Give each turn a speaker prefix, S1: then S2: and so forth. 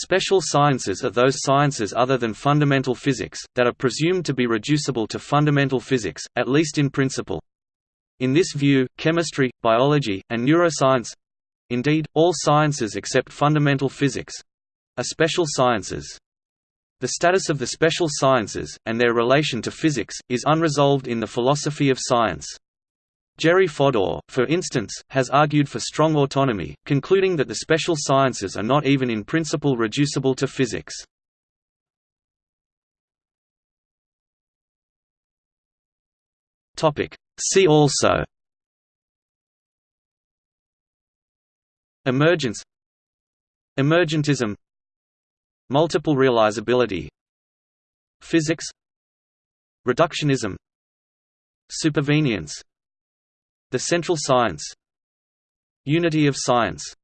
S1: Special sciences are those sciences other than fundamental physics, that are presumed to be reducible to fundamental physics, at least in principle. In this view, chemistry, biology, and neuroscience—indeed, all sciences except fundamental physics—are special sciences. The status of the special sciences, and their relation to physics, is unresolved in the philosophy of science. Jerry Fodor, for instance, has argued for strong autonomy, concluding that the special sciences are not even in principle reducible to physics. See also Emergence Emergentism Multiple realizability Physics Reductionism Supervenience the central science. Unity of science